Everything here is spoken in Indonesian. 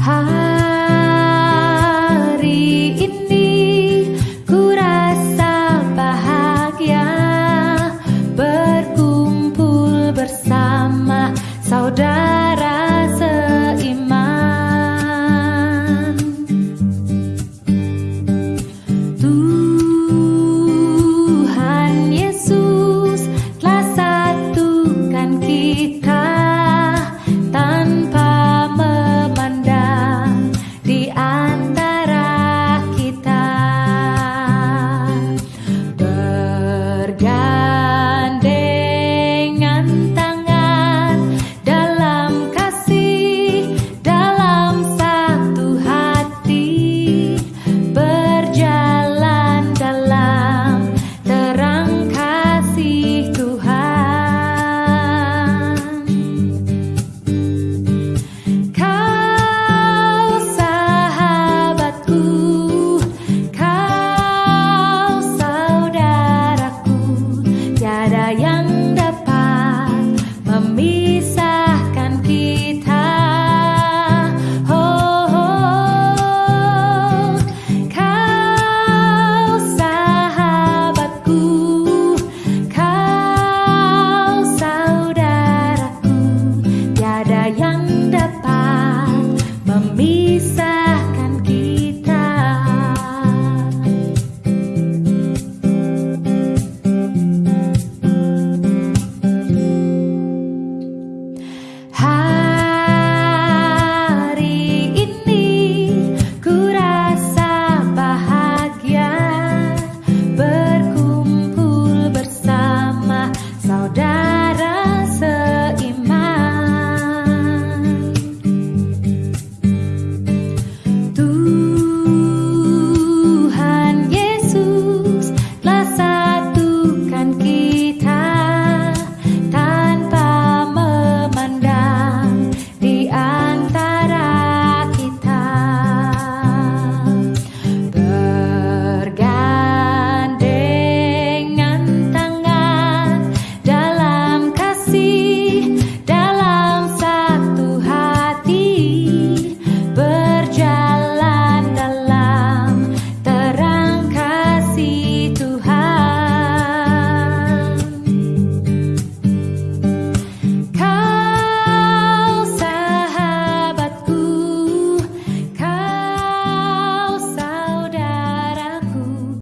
Hari ini ku rasa bahagia berkumpul bersama. God. yang dapat memilih